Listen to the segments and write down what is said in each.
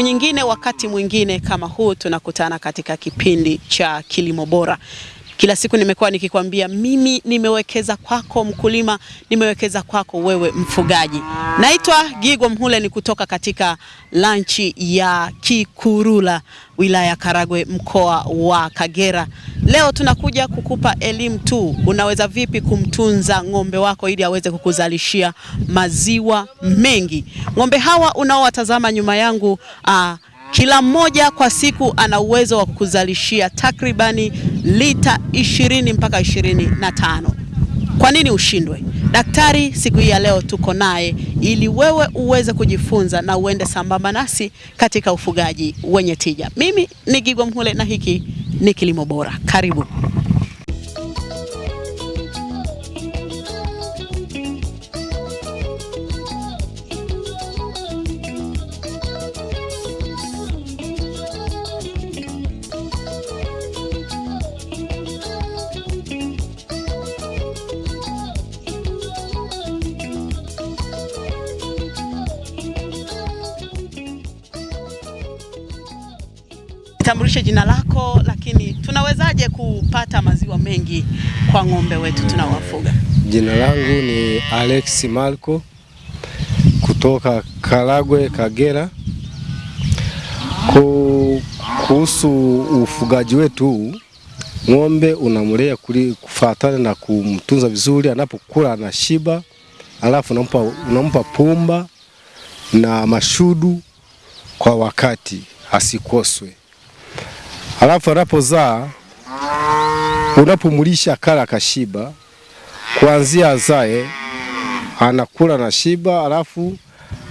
Siku nyingine, wakati mwingine kama huu, tunakutana katika kipindi cha Kilimo Bora. Kila siku nimekuwa nikikwambia mimi nimewekeza kwako mkulima, nimewekeza kwako wewe mfugaji. Naitwa Gigo Mhule, ni kutoka katika lanchi ya Kikurula, wilaya ya Karagwe, mkoa wa Kagera. Leo tunakuja kukupa elimu tu, unaweza vipi kumtunza ng'ombe wako ili aweze kukuzalishia maziwa mengi. Ng'ombe hawa unaowatazama nyuma yangu aa, kila mmoja kwa siku ana uwezo wa kukuzalishia takribani lita ishirini mpaka ishirini na tano. Kwa nini ushindwe? Daktari siku hii ya leo tuko naye ili wewe uweze kujifunza na uende sambamba nasi katika ufugaji wenye tija. Mimi ni Gigwa Mhule na hiki ni Kilimo Bora. Karibu. Tambulishe jina lako, lakini tunawezaje kupata maziwa mengi kwa ng'ombe wetu tunawafuga? Jina langu ni Alex Marco kutoka Karagwe, Kagera. Kuhusu ufugaji wetu ng'ombe unamlea kufuatana na kumtunza vizuri, anapokula anashiba, alafu unampa, unampa pumba na mashudu kwa wakati asikoswe, alafu anapozaa unapomlisha kala kashiba kuanzia azae anakula na shiba, alafu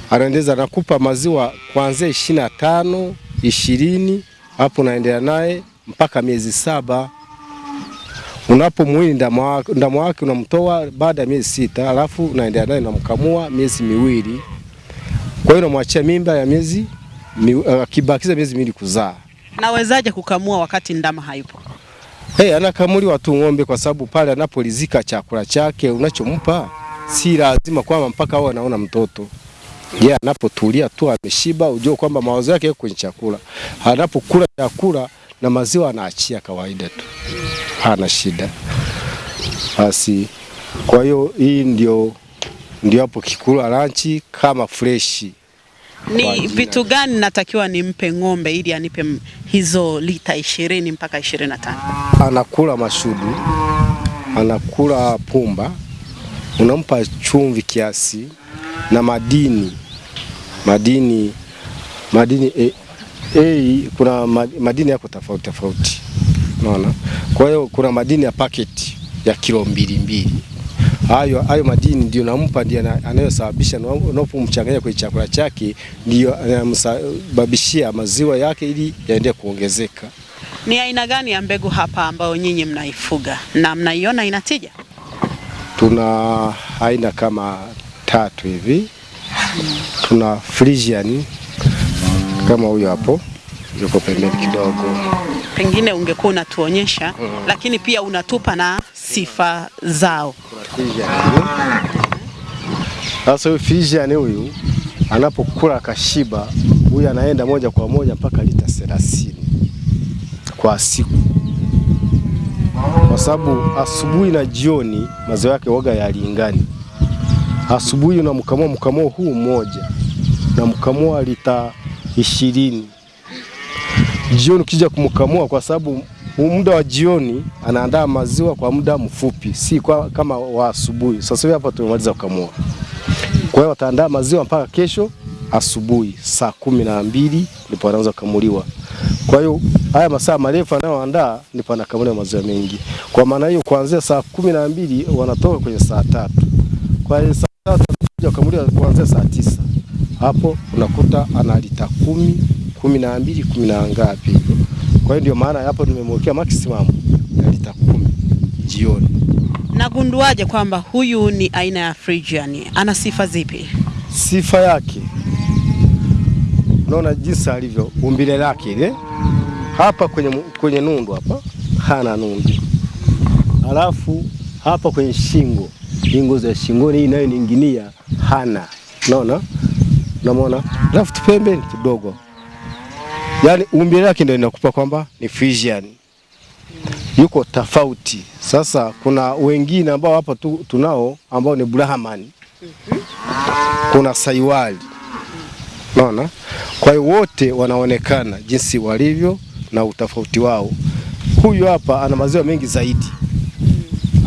anaendeza anakupa maziwa kuanzia ishirini na tano ishirini, hapo unaendelea naye mpaka miezi saba. Unapomwili ndama wake unamtoa baada ya miezi sita, alafu unaendelea naye unamkamua miezi miwili. Kwa hiyo unamwachia mimba ya miezi mi- akibakiza miezi miwili kuzaa. Nawezaje kukamua wakati ndama hayupo? Hey, anakamuliwa tu ng'ombe kwa sababu pale anapolizika chakula chake unachompa si lazima kwamba mpaka awe anaona mtoto. Yeye anapotulia tu ameshiba, ujue kwamba mawazo yake kwenye chakula. Anapokula chakula na maziwa anaachia kawaida tu, hana shida. Basi kwa hiyo hii ndio ndio hapo kikula lanchi kama freshi. Ni vitu gani natakiwa nimpe ng'ombe ili anipe hizo lita ishirini mpaka ishirini na tano? anakula mashudu, anakula pumba, unampa chumvi kiasi na madini madini madini e, e, kuna madini yako tofauti tofauti, unaona. Kwa hiyo kuna madini ya paketi ya kilo mbili mbili, hayo hayo madini ndio nampa, ndio anayosababisha na unapomchanganya kwenye chakula chake, ndio anamsababishia maziwa yake ili yaendelee kuongezeka. Ni aina gani ya mbegu hapa ambayo nyinyi mnaifuga na mnaiona inatija? tuna aina kama tatu hivi. Tuna Frisian kama huyo hapo yuko pembeni kidogo. Pengine ungekuwa unatuonyesha, lakini pia unatupa na sifa zao. Sasa huyu Frisian huyu anapokula kashiba, huyu anaenda moja kwa moja mpaka lita 30 kwa siku, kwa sababu asubuhi na jioni maziwa yake waga yalingani. Asubuhi unamkamua mkamuo huu mmoja na mkamua lita ishirini. Jioni ukija kumkamua, kwa sababu muda wa jioni anaandaa maziwa kwa muda mfupi, si kwa, kama wa asubuhi. Sasa hivi hapa tumemaliza kukamua, kwa hiyo wataandaa maziwa mpaka kesho asubuhi saa kumi na mbili ndipo anaanza kukamuliwa. Kwa hiyo haya masaa marefu anayoandaa ndipo anakamuliwa maziwa mengi. Kwa maana hiyo kuanzia saa kumi na mbili wanatoka kwenye saa tatu kwa hiyo saa tatu anakuja kukamuliwa kuanzia saa tisa hapo unakuta ana lita kumi kumi na mbili kumi na ngapi. Kwa hiyo ndio maana hapo nimemwekea maximum ya lita kumi jioni. Nagunduaje kwamba huyu ni aina ya Friesian? Ana sifa zipi? Sifa yake unaona jinsi alivyo, umbile lake ile hapa kwenye, kwenye nundu hapa hana nundu, alafu hapa kwenye shingo, shingo za shingoni hii inayoninginia hana, unaona, unamwona, alafu tupembeni kidogo yaani umbile lake ndio inakupa kwamba ni Friesian, yuko tofauti. Sasa kuna wengine ambao hapa tu, tunao ambao ni Brahman, kuna Saiwali, unaona. Kwa hiyo wote wanaonekana jinsi walivyo na utofauti wao. Huyu hapa ana maziwa mengi zaidi,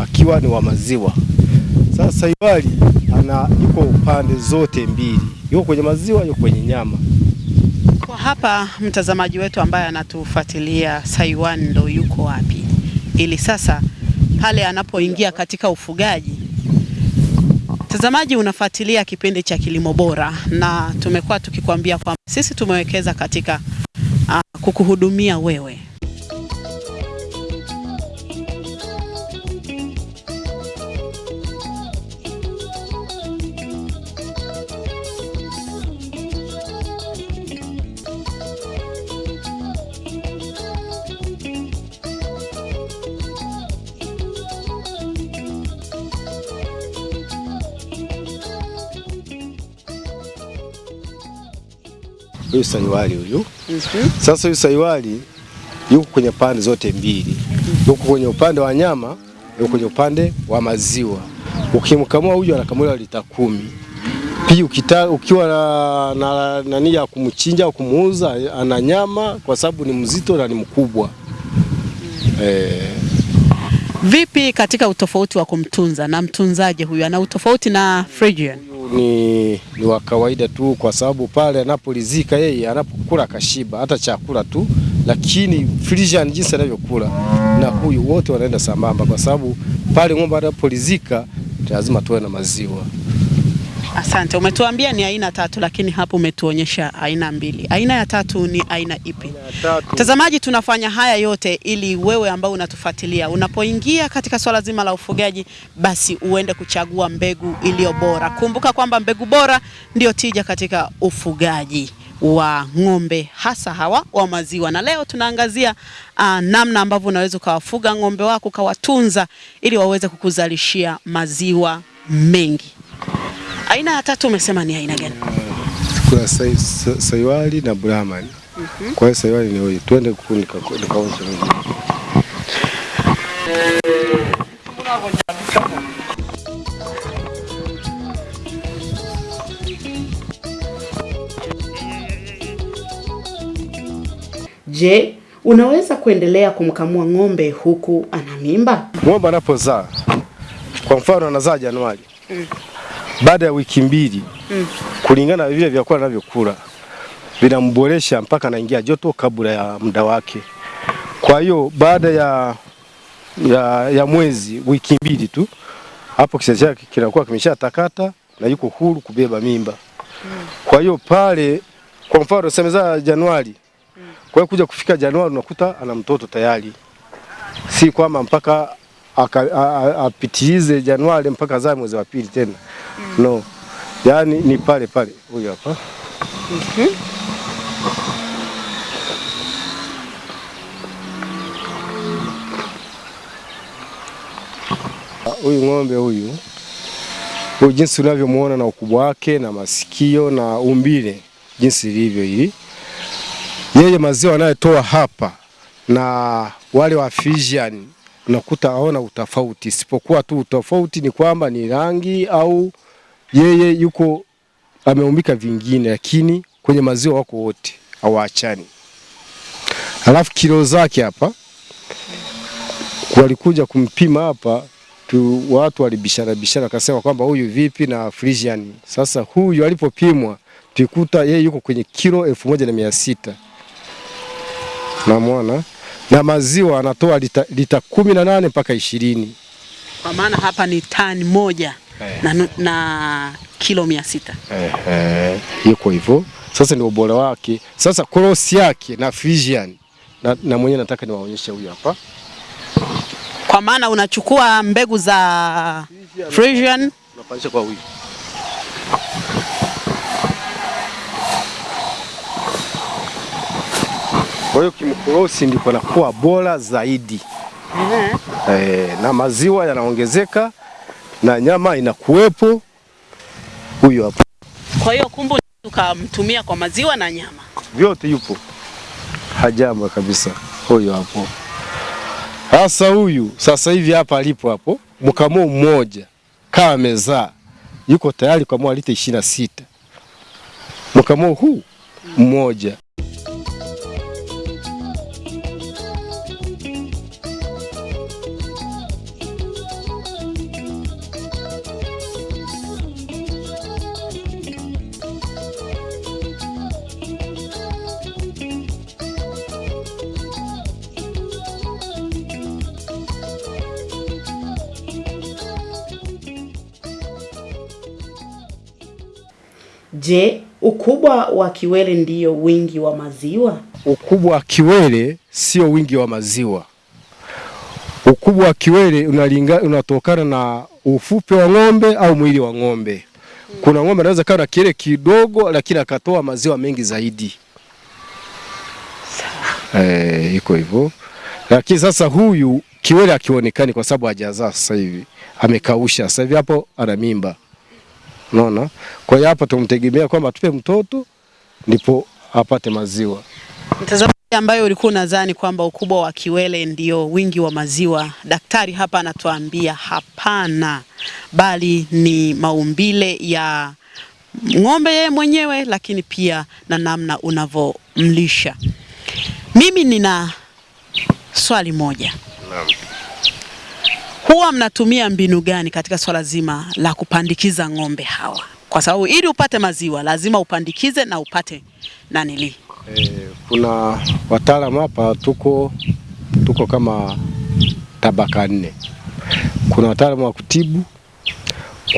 akiwa ni wa maziwa. Sasa Saiwali ana yuko upande zote mbili, yuko kwenye maziwa, yuko kwenye nyama. Kwa hapa mtazamaji wetu ambaye anatufuatilia Saiwan ndo yuko wapi, ili sasa pale anapoingia katika ufugaji. Mtazamaji, unafuatilia kipindi cha Kilimo Bora na tumekuwa tukikwambia kwamba sisi tumewekeza katika uh, kukuhudumia wewe. Huyu Saiwali huyu Mhm. Sasa huyu Saiwali yuko kwenye pande zote mbili, yuko kwenye upande wa nyama, yuko kwenye upande wa maziwa. Ukimkamua huyu anakamuliwa lita kumi. Pia ukita, ukiwa na, na nani ya kumchinja au kumuuza, ana nyama kwa sababu ni mzito na ni mkubwa eh, Vipi katika utofauti wa kumtunza na mtunzaji huyu ana utofauti na Friesian? Ni, ni wa kawaida tu, kwa sababu pale anapolizika yeye anapokula kashiba hata chakula tu, lakini Frisian jinsi anavyokula na huyu wote wanaenda sambamba, kwa sababu pale ng'ombe anapolizika lazima tuwe na maziwa. Asante, umetuambia ni aina tatu, lakini hapo umetuonyesha aina mbili. Aina ya tatu ni aina ipi? Mtazamaji, tunafanya haya yote ili wewe ambao unatufuatilia unapoingia katika swala zima la ufugaji, basi uende kuchagua mbegu iliyo bora. Kumbuka kwamba mbegu bora ndio tija katika ufugaji wa ng'ombe hasa hawa wa maziwa, na leo tunaangazia uh, namna ambavyo unaweza ukawafuga ng'ombe wako ukawatunza ili waweze kukuzalishia maziwa mengi. Aina ya tatu umesema ni aina gani? Kuna sai, sa, Saiwali na Brahman. Kwa hiyo Saiwali ni huyu, twende huku nika- nikaoshe mimi. Je, unaweza kuendelea kumkamua ng'ombe huku ana mimba? Ng'ombe anapozaa kwa mfano anazaa Januari baada ya wiki mbili mm. kulingana na vile vyakula anavyokula vinamboresha mpaka anaingia joto kabla ya muda wake. Kwa hiyo baada ya, ya, ya mwezi wiki mbili tu hapo kisa chake kinakuwa kimeshatakata na yuko huru kubeba mimba. Kwa hiyo pale, kwa mfano semeza Januari, kwa hiyo kuja kufika Januari unakuta ana mtoto tayari, si kwamba mpaka apitilize Januari mpaka za mwezi wa pili tena mm. no, yani ni pale pale. Huyu hapa huyu ng'ombe huyu huyu, jinsi unavyomuona na ukubwa wake na masikio na umbile jinsi lilivyo hili, yeye maziwa anayotoa hapa na wale wa Friesian unakuta aona utofauti, isipokuwa tu utofauti ni kwamba ni rangi au yeye yuko ameumbika vingine, lakini kwenye maziwa wako wote hawaachani. Alafu kilo zake hapa walikuja kumpima hapa tu, watu walibishana bishana, akasema kwamba huyu vipi na Frisian. Sasa huyu alipopimwa tukuta yeye yuko kwenye kilo elfu moja na mia sita namwona na maziwa anatoa lita, lita kumi na nane mpaka ishirini. Kwa maana hapa ni tani moja Eh. na, na kilo mia sita. Ehe, yuko hivyo. Sasa ni ubora wake. Sasa cross yake na Friesian na, na mwenyewe nataka niwaonyeshe huyu hapa. Kwa maana unachukua mbegu za Friesian Unapandisha kwa huyu. Kwa hiyo kimkrosi ndipo anakuwa bora zaidi. Eh, na maziwa yanaongezeka na nyama inakuwepo. Huyo hapo. Kwa hiyo kumbu tukamtumia kwa maziwa na nyama. Vyote yupo. Hajamba kabisa. Huyo hapo sasa, huyu sasa hivi hapa alipo hapo, mkamuo mmoja kama amezaa yuko tayari ishirini na sita mkamuo huu mmoja. Je, ukubwa wa kiwele ndiyo wingi wa maziwa? Ukubwa wa kiwele sio wingi wa maziwa. Ukubwa wa kiwele unalinga, unatokana na ufupe wa ng'ombe au mwili wa ng'ombe. Kuna ng'ombe anaweza kawa na kiwele kidogo lakini akatoa maziwa mengi zaidi. Eh, iko hivyo. Lakini sasa huyu kiwele akionekani kwa sababu hajazaa sasa hivi. Amekausha sasa hivi hapo ana mimba. Unaona? Kwa hiyo hapa tumtegemea kwamba tupe mtoto ndipo apate maziwa. Mtazamaji ambayo ulikuwa unadhani kwamba ukubwa wa kiwele ndio wingi wa maziwa, daktari hapa anatuambia hapana, bali ni maumbile ya ng'ombe yeye mwenyewe, lakini pia na namna unavyomlisha. Mimi nina swali moja. Huwa mnatumia mbinu gani katika swala zima la kupandikiza ng'ombe hawa? Kwa sababu ili upate maziwa lazima upandikize na upate nanili. E, kuna wataalamu hapa tuko tuko kama tabaka nne. Kuna wataalamu wa kutibu,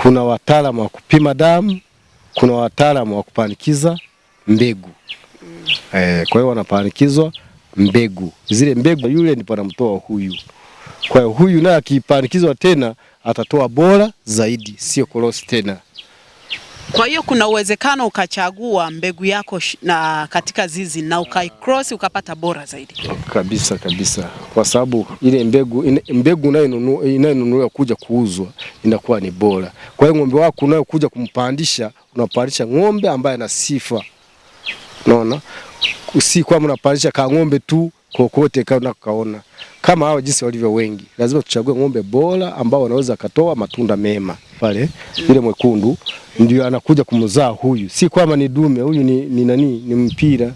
kuna wataalamu wa kupima damu, kuna wataalamu wa kupandikiza mbegu. E, kwa hiyo wanapandikizwa mbegu, zile mbegu yule ndipo anamtoa huyu. Kwa hiyo huyu naye akipandikizwa tena atatoa bora zaidi, sio korosi tena. Kwa hiyo kuna uwezekano ukachagua mbegu yako na katika zizi na ukaicross ukapata bora zaidi. Kabisa kabisa, kwa sababu ile mbegu ine- mbegu inayonunu- inayonunuliwa kuja kuuzwa inakuwa ni bora. Kwa hiyo ng'ombe wako unayokuja kumpandisha, unapandisha ng'ombe ambaye ana sifa, unaona, si kwamba unapandisha ka ng'ombe tu kokote kana kaona kama hao jinsi walivyo wengi. Lazima tuchague ng'ombe bora ambao wanaweza katoa matunda mema. Pale yule mwekundu ndio anakuja kumzaa huyu, si kwamba ni dume huyu, ni, ni nani, ni mpira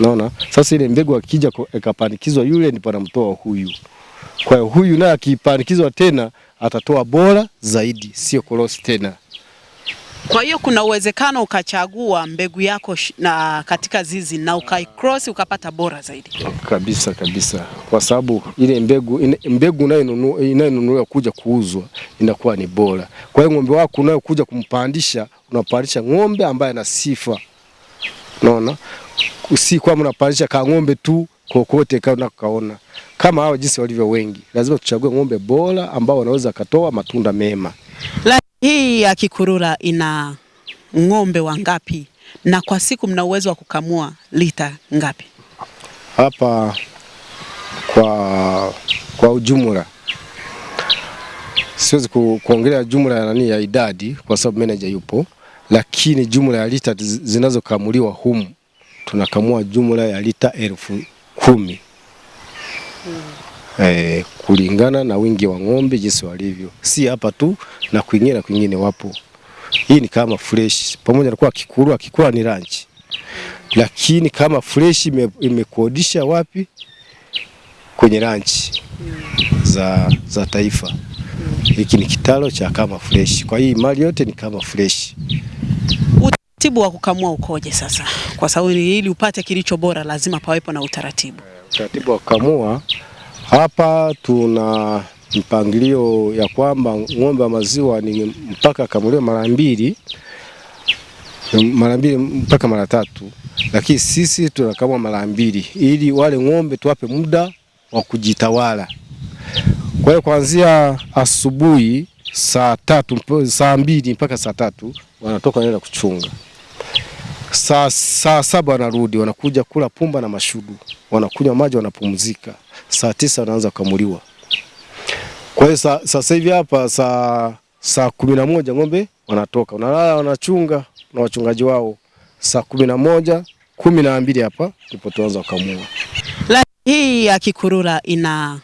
Naona sasa ile mbegu akija ikapandikizwa yule ndipo anamtoa huyu. Kwa hiyo huyu naye akipandikizwa tena atatoa bora zaidi, sio korosi tena. Kwa hiyo kuna uwezekano ukachagua mbegu yako na katika zizi na ukaicross ukapata bora zaidi. Kabisa kabisa, kwa sababu ile mbegu ine- mbegu inayonunu- inayonunuliwa kuja kuuzwa inakuwa ni bora. Kwa hiyo ng'ombe wako unayokuja kumpandisha, unapandisha ng'ombe ambaye ana sifa, unaona, si kwamba unapandisha ka ng'ombe tu kokote kana kaona kama hao jinsi walivyo wengi. Lazima tuchague ng'ombe bora ambao wanaweza katoa matunda mema. La, hii ya Kikurura ina ng'ombe wangapi na kwa siku mna uwezo wa kukamua lita ngapi? hapa kwa kwa ujumla siwezi ku, kuongelea jumla ya nani ya idadi kwa sababu manager yupo, lakini jumla ya lita zinazokamuliwa humu tunakamua jumla ya lita elfu kumi eh, kulingana na wingi wa ng'ombe jinsi walivyo, si hapa tu na kwingine na kwingine wapo. Hii ni kama fresh, pamoja na kuwa kikuru akikuwa ni ranch lakini kama fresh imekodisha ime- wapi? Kwenye ranch za, za taifa. Hiki ni kitalo cha kama fresh, kwa hii mali yote ni kama fresh. Utaratibu wa kukamua ukoje sasa? Kwa sababu ili upate kilicho bora lazima pawepo na utaratibu. Utaratibu wa kukamua hapa, tuna mpangilio ya kwamba ng'ombe wa maziwa ni mpaka akamuliwe mara mbili mara mbili mpaka mara tatu, lakini sisi tunakamua mara mbili ili wale ng'ombe tuwape muda wa kujitawala. Kwa hiyo kuanzia asubuhi saa tatu saa mbili mpaka saa tatu wanatoka wanaenda kuchunga. Saa, saa saba wanarudi wanakuja kula pumba na mashudu, wanakunywa maji, wanapumzika. Saa tisa wanaanza kukamuliwa. Kwa hiyo sa- sasa hivi hapa saa saa kumi na moja ng'ombe wanatoka, wanalala, wanachunga na wachungaji wao. Saa kumi na moja kumi na mbili hapa ndipo tuanza kukamua. Hii ya Kikurura ina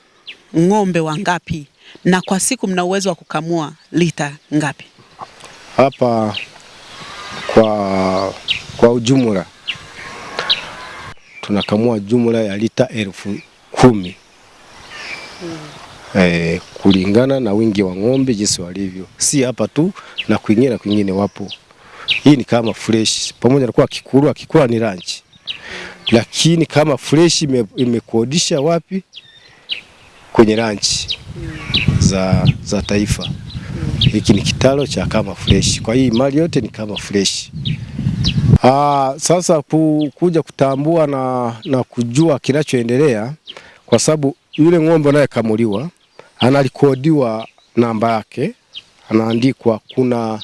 ng'ombe wangapi na kwa siku mna uwezo wa kukamua lita ngapi? Hapa kwa, kwa ujumla tunakamua jumla ya lita elfu kumi. E, kulingana na wingi wa ng'ombe jinsi walivyo, si hapa tu na kwingine na kwingine wapo. Hii ni kama fresh, pamoja na kuwa kikuru akikuwa ni ranch, lakini kama fresh imekodisha ime- wapi? Kwenye ranch za, za taifa. Hiki ni kitalo cha kama fresh, kwa hii mali yote ni kama fresh. Aa, sasa ku, kuja kutambua na, na kujua kinachoendelea kwa sababu yule ng'ombe anayekamuliwa analikodiwa namba yake, anaandikwa, kuna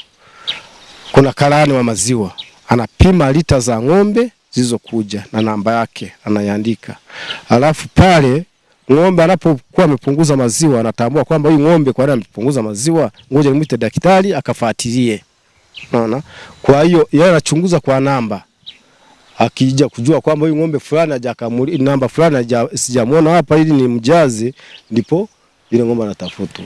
kuna karani wa maziwa anapima lita za ng'ombe zilizokuja na namba yake anaiandika, alafu pale ng'ombe anapokuwa amepunguza maziwa anatambua kwamba huyu ng'ombe kwa nini amepunguza maziwa, ngoja nimwite daktari akafuatilie. Unaona? Kwa hiyo yeye anachunguza kwa namba. Akija kujua kwamba huyu ng'ombe fulani hajakamuli namba fulani sijamuona hapa ili ni mjazi, ndipo ile ng'ombe anatafutwa.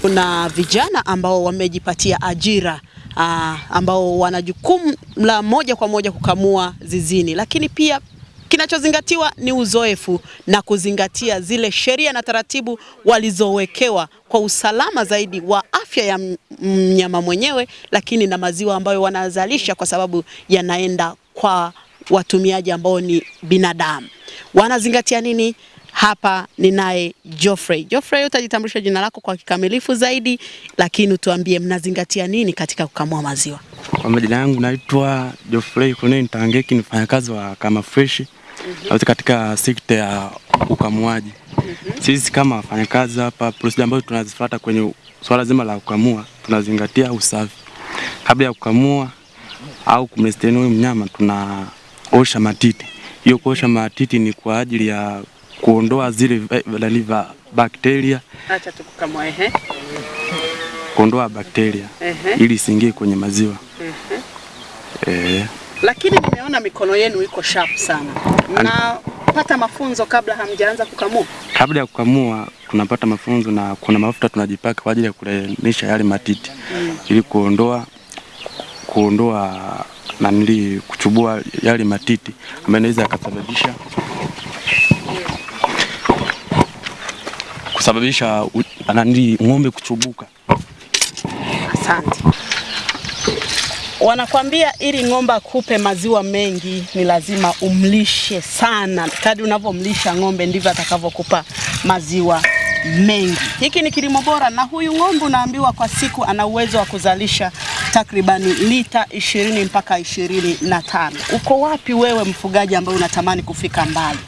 Kuna vijana ambao wamejipatia ajira aa, ambao wana jukumu la moja kwa moja kukamua zizini, lakini pia kinachozingatiwa ni uzoefu na kuzingatia zile sheria na taratibu walizowekewa kwa usalama zaidi wa afya ya mnyama mwenyewe, lakini na maziwa ambayo wanazalisha, kwa sababu yanaenda kwa watumiaji ambao ni binadamu. Wanazingatia nini? Hapa ninaye Geoffrey. Geoffrey, utajitambulisha jina lako kwa kikamilifu zaidi, lakini utuambie mnazingatia nini katika kukamua maziwa? Kwa majina yangu naitwa Geoffrey Kuneni Tangeki, ni mfanyakazi wa Kama Fresh katika sekta ya ukamuaji. Sisi kama wafanyakazi hapa, procedure ambazo tunazifuata kwenye swala zima la kukamua, tunazingatia usafi. Kabla ya kukamua au kumlesteni huyu mnyama, tunaosha matiti. Hiyo kuosha matiti ni kwa ajili ya kuondoa zile nani va bakteria, Acha tukukamua, ehe. kuondoa bakteria Ehe. ili isiingie kwenye maziwa. Eh. Lakini nimeona mikono yenu iko sharp sana. Mnapata mafunzo kabla hamjaanza kukamua? Kabla ya kukamua tunapata mafunzo na kuna mafuta tunajipaka kwa ajili ya kulainisha yale matiti mm. ili kuondoa kuondoa nanili kuchubua yale matiti ambayo inaweza yakasababisha kusababisha nanili ng'ombe kuchubuka. Asante. Wanakwambia ili ng'ombe akupe maziwa mengi ni lazima umlishe sana. Kadi unavyomlisha ng'ombe ndivyo atakavyokupa maziwa mengi. Hiki ni kilimo bora, na huyu ng'ombe unaambiwa kwa siku ana uwezo wa kuzalisha takribani lita ishirini mpaka ishirini na tano. Uko wapi wewe mfugaji ambaye unatamani kufika mbali?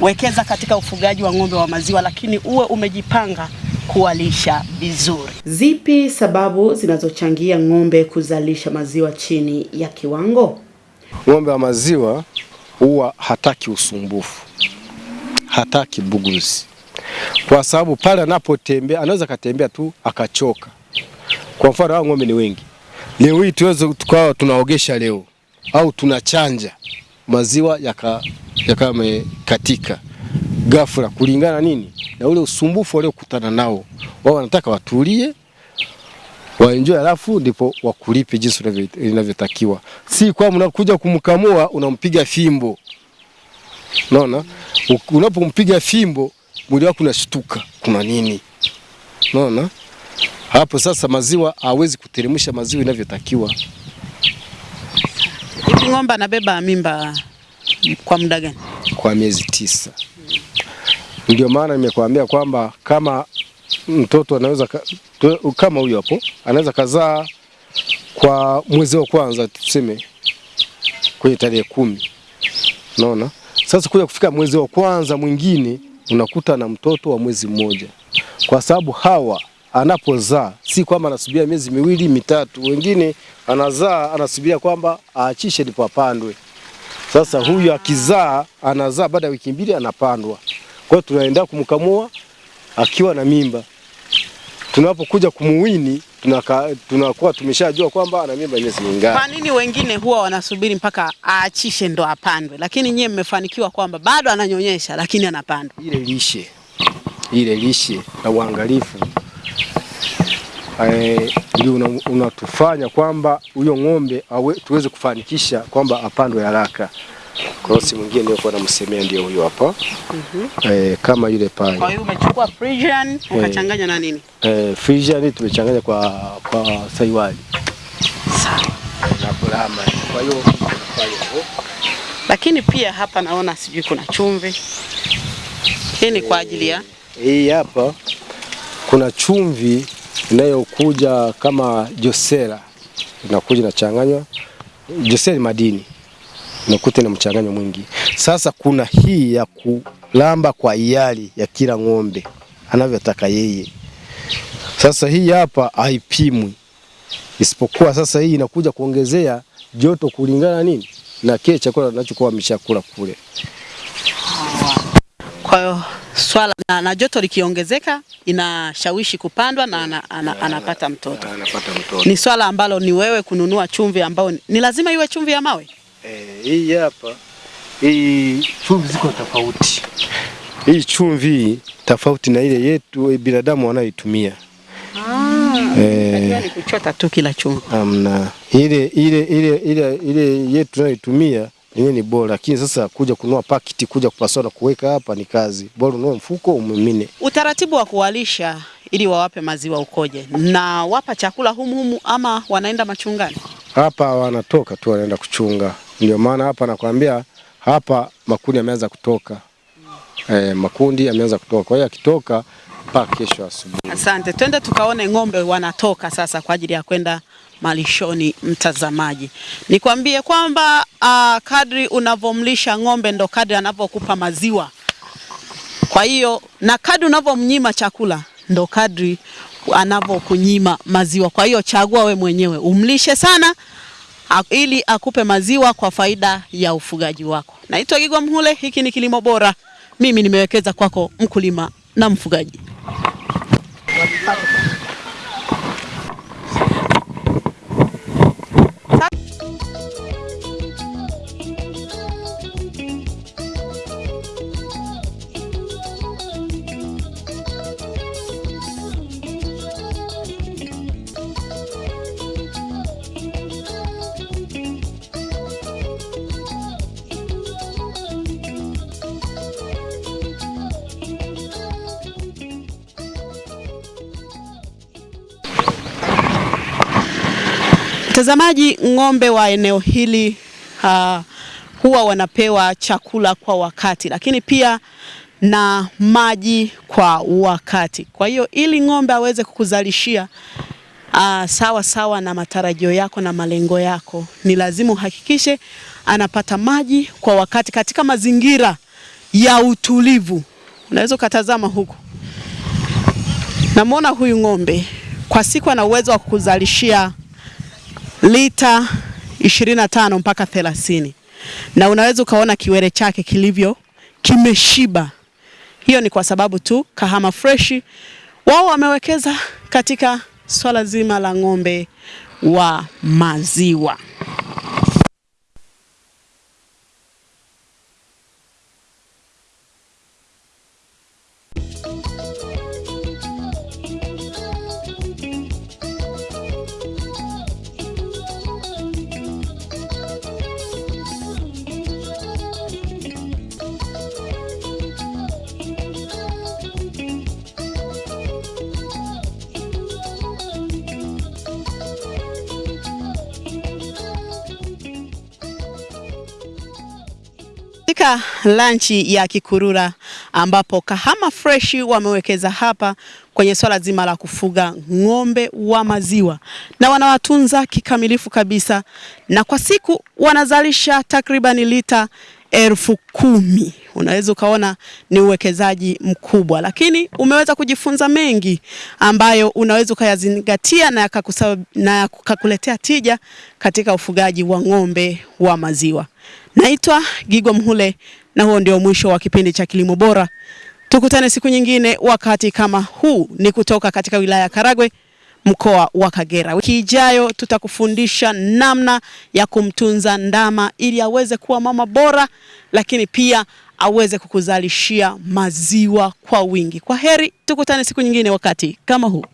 Wekeza katika ufugaji wa ng'ombe wa maziwa, lakini uwe umejipanga kuwalisha vizuri. Zipi sababu zinazochangia ng'ombe kuzalisha maziwa chini ya kiwango? Ng'ombe wa maziwa huwa hataki usumbufu, hataki buguzi, kwa sababu pale anapotembea anaweza katembea tu akachoka. Kwa mfano hao ng'ombe ni wengi, leo hii tuweze tukawa tunaogesha leo au tunachanja maziwa yaka yakawa yamekatika ghafla, kulingana nini na ule usumbufu waliokutana nao. Wao wanataka watulie waenjoy, alafu ndipo wakulipe jinsi inavyotakiwa, si kwa mnakuja kumkamua unampiga fimbo. Unaona, unapompiga fimbo mwili wako unashtuka, kuna nini? Unaona, hapo sasa maziwa hawezi kuteremsha maziwa inavyotakiwa. Hivi ng'ombe anabeba mimba kwa muda gani? kwa miezi tisa. Ndio maana nimekuambia kwamba kama mtoto anaweza kama huyo hapo anaweza kazaa kwa mwezi wa kwanza tuseme kwenye tarehe kumi, unaona. Sasa kuja kufika mwezi wa kwanza mwingine unakuta na mtoto wa mwezi mmoja, kwa sababu hawa anapozaa si kwamba anasubiria miezi miwili mitatu, wengine anazaa anasubiria kwamba aachishe ndipo apandwe. Sasa huyu akizaa anazaa baada ya wiki mbili anapandwa. Kwa hiyo tunaenda kumkamua akiwa na mimba, tunapokuja kumuwini tunaka, tunakuwa tumeshajua kwamba ana mimba miezi mingapi. Kwa nini wengine huwa wanasubiri mpaka aachishe ndo apandwe, lakini nyie mmefanikiwa kwamba bado ananyonyesha lakini anapandwa? Ile lishe ile lishe na uangalifu eh, ndio una- unatufanya kwamba huyo ng'ombe awe, tuweze kufanikisha kwamba apandwe haraka. Kwa hiyo simu nyingine niliyokuwa namsemea ndio huyo hapa Mm -hmm. E, kama yule pale Kwa hiyo umechukua Frisian ukachanganya na nini? eh, Frisian tumechanganya kwa kwa saiwali Sawa. na kulama. Kwa hiyo kwa hiyo. Lakini pia hapa naona sijui kuna chumvi. Hii ni kwa ajili ya Hii hapa kuna chumvi inayokuja kama josera, inakuja inachanganywa. Josera ni madini, unakuta ina mchanganyo mwingi. Sasa kuna hii ya kulamba kwa hiari ya kila ng'ombe anavyotaka yeye. Sasa hii hapa haipimwi, isipokuwa sasa hii inakuja kuongezea joto kulingana nini na kile chakula anachokuwa ameshakula kule. kwa hiyo swala na, na joto likiongezeka inashawishi kupandwa na ana, ana, anapata mtoto. Anapata mtoto. Ni swala ambalo ni wewe kununua chumvi ambayo ni- ni lazima iwe chumvi ya mawe. Eh, hii hapa hii chumvi ziko tofauti. Hii chumvi tofauti na ile yetu eh, binadamu wanayoitumia. Eh, ni kuchota tu kila chumvi. Amna ile ile ile ile ile yetu tunayoitumia yenyewe ni bora, lakini sasa kuja kunua pakiti kuja na kuweka hapa ni kazi. Bora ununue mfuko umimine. Utaratibu wa kuwalisha ili wawape maziwa ukoje? Na wapa chakula humu humu ama wanaenda machungani? Hapa wanatoka tu wanaenda kuchunga. Ndio maana hapa nakwambia hapa makundi yameanza kutoka. Eh, makundi yameanza kutoka. Kwa hiyo akitoka mpaka kesho asubuhi. Asante, twende tukaone ng'ombe wanatoka sasa kwa ajili ya kwenda malishoni. Mtazamaji, nikwambie kwamba uh, kadri unavomlisha ng'ombe ndo kadri anavyokupa maziwa. Kwa hiyo na kadri unavyomnyima chakula ndo kadri anavyokunyima maziwa. Kwa hiyo chagua we mwenyewe, umlishe sana ili akupe maziwa kwa faida ya ufugaji wako. Naitwa Gigwa Mhule, hiki ni Kilimo Bora. Mimi nimewekeza kwako mkulima na mfugaji. Mtazamaji, ng'ombe wa eneo hili uh, huwa wanapewa chakula kwa wakati, lakini pia na maji kwa wakati. Kwa hiyo ili ng'ombe aweze kukuzalishia uh, sawa sawa na matarajio yako na malengo yako, ni lazima uhakikishe anapata maji kwa wakati katika mazingira ya utulivu. Unaweza ukatazama huku, namwona huyu ng'ombe kwa siku ana uwezo wa kukuzalishia lita 25 mpaka 30 na unaweza ukaona kiwele chake kilivyo kimeshiba. Hiyo ni kwa sababu tu Kahama Fresh wao wamewekeza katika swala zima la ng'ombe wa maziwa. Katika lanchi ya Kikurura ambapo Kahama Fresh wamewekeza hapa kwenye swala zima la kufuga ng'ombe wa maziwa na wanawatunza kikamilifu kabisa, na kwa siku wanazalisha takribani lita elfu kumi. Unaweza ukaona ni uwekezaji mkubwa, lakini umeweza kujifunza mengi ambayo unaweza ukayazingatia na yakakuletea tija katika ufugaji wa ng'ombe wa maziwa. Naitwa Gigwa Mhule na huo ndio mwisho wa kipindi cha Kilimo Bora. Tukutane siku nyingine wakati kama huu. Ni kutoka katika wilaya ya Karagwe mkoa wa Kagera. Wiki ijayo tutakufundisha namna ya kumtunza ndama ili aweze kuwa mama bora, lakini pia aweze kukuzalishia maziwa kwa wingi. Kwa heri, tukutane siku nyingine wakati kama huu.